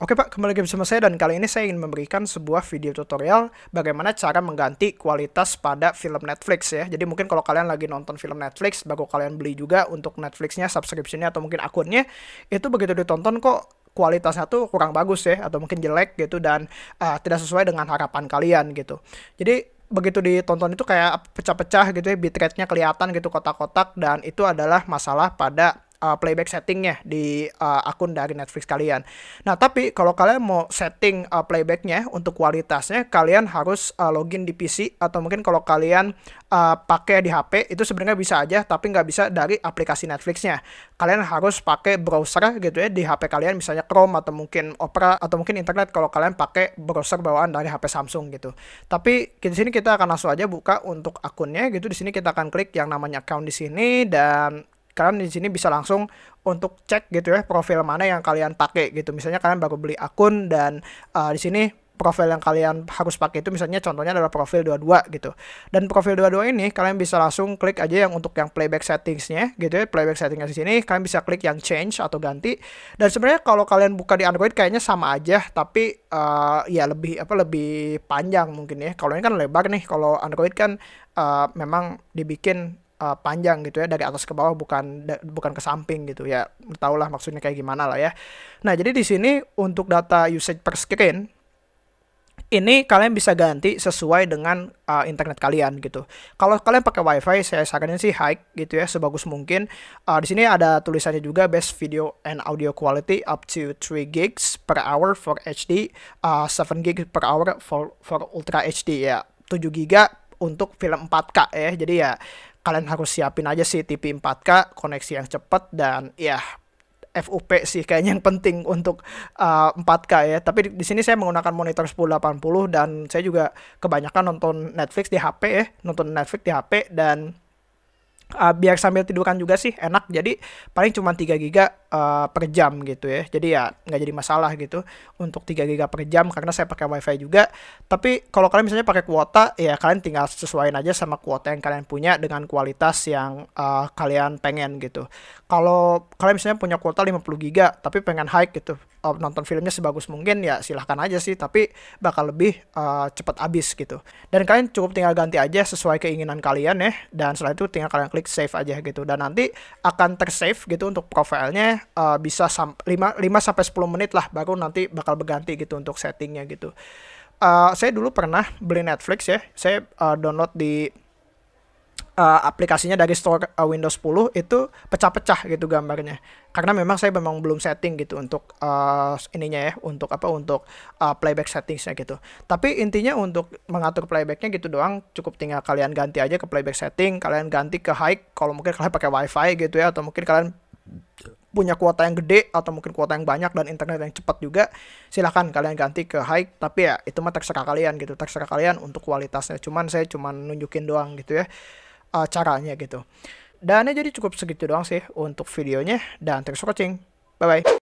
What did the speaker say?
Oke Pak, kembali lagi bersama saya dan kali ini saya ingin memberikan sebuah video tutorial bagaimana cara mengganti kualitas pada film Netflix ya. Jadi mungkin kalau kalian lagi nonton film Netflix, baru kalian beli juga untuk Netflixnya, subscriptionnya atau mungkin akunnya, itu begitu ditonton kok kualitasnya tuh kurang bagus ya atau mungkin jelek gitu dan uh, tidak sesuai dengan harapan kalian gitu. Jadi begitu ditonton itu kayak pecah-pecah gitu ya, bitrate-nya kelihatan gitu kotak-kotak dan itu adalah masalah pada uh, playback settingnya di uh, akun dari Netflix kalian. Nah, tapi kalau kalian mau setting uh, playbacknya untuk kualitasnya, kalian harus uh, login di PC atau mungkin kalau kalian uh, pakai di HP itu sebenarnya bisa aja, tapi nggak bisa dari aplikasi Netflixnya. Kalian harus pakai browser gitu ya di HP kalian, misalnya Chrome atau mungkin Opera atau mungkin internet kalau kalian pakai browser bawaan dari HP Samsung gitu. Tapi di sini kita akan langsung aja buka untuk akunnya gitu. Di sini kita akan klik yang namanya account di sini dan kalian di sini bisa langsung untuk cek gitu ya profil mana yang kalian pakai gitu. Misalnya kalian baru beli akun dan uh, di sini profil yang kalian harus pakai itu misalnya contohnya adalah profil 22 gitu. Dan profil 22 ini kalian bisa langsung klik aja yang untuk yang playback settingsnya gitu ya. Playback settingnya di sini kalian bisa klik yang change atau ganti. Dan sebenarnya kalau kalian buka di Android kayaknya sama aja tapi uh, ya lebih apa lebih panjang mungkin ya. Kalau ini kan lebar nih. Kalau Android kan uh, memang dibikin uh, panjang gitu ya dari atas ke bawah bukan bukan ke samping gitu ya tau lah maksudnya kayak gimana lah ya nah jadi di sini untuk data usage per screen ini kalian bisa ganti sesuai dengan uh, internet kalian gitu. Kalau kalian pakai WiFi, saya saranin sih high gitu ya, sebagus mungkin. Uh, di sini ada tulisannya juga best video and audio quality up to 3 gigs per hour for HD, uh, 7 gigs per hour for for ultra HD ya. 7 giga untuk film 4K ya. Jadi ya kalian harus siapin aja sih TV 4K, koneksi yang cepat dan ya FUP sih kayaknya yang penting untuk uh, 4K ya. Tapi di sini saya menggunakan monitor 1080 dan saya juga kebanyakan nonton Netflix di HP ya, nonton Netflix di HP dan uh, biar sambil tiduran juga sih enak. Jadi paling cuma 3 giga uh, per jam gitu ya. Jadi ya nggak jadi masalah gitu untuk 3 giga per jam karena saya pakai wifi juga. Tapi kalau kalian misalnya pakai kuota ya kalian tinggal sesuaiin aja sama kuota yang kalian punya dengan kualitas yang uh, kalian pengen gitu. Kalau kalian misalnya punya kuota 50 giga tapi pengen high gitu uh, nonton filmnya sebagus mungkin ya silahkan aja sih tapi bakal lebih uh, cepat habis gitu dan kalian cukup tinggal ganti aja sesuai keinginan kalian ya dan setelah itu tinggal kalian klik klik save aja gitu dan nanti akan tersave gitu untuk profilnya uh, bisa 5 5 sampai 10 menit lah baru nanti bakal berganti gitu untuk settingnya gitu. Uh, saya dulu pernah beli Netflix ya. Saya uh, download di uh, aplikasinya dari store uh, Windows 10 itu pecah-pecah gitu gambarnya. Karena memang saya memang belum setting gitu untuk uh, ininya ya, untuk apa untuk uh, playback settingsnya gitu. Tapi intinya untuk mengatur playbacknya gitu doang, cukup tinggal kalian ganti aja ke playback setting, kalian ganti ke high kalau mungkin kalian pakai WiFi gitu ya, atau mungkin kalian punya kuota yang gede atau mungkin kuota yang banyak dan internet yang cepat juga silahkan kalian ganti ke high tapi ya itu mah terserah kalian gitu terserah kalian untuk kualitasnya cuman saya cuman nunjukin doang gitu ya uh, caranya gitu. Dan ya jadi cukup segitu doang sih untuk videonya dan thanks for watching. Bye bye.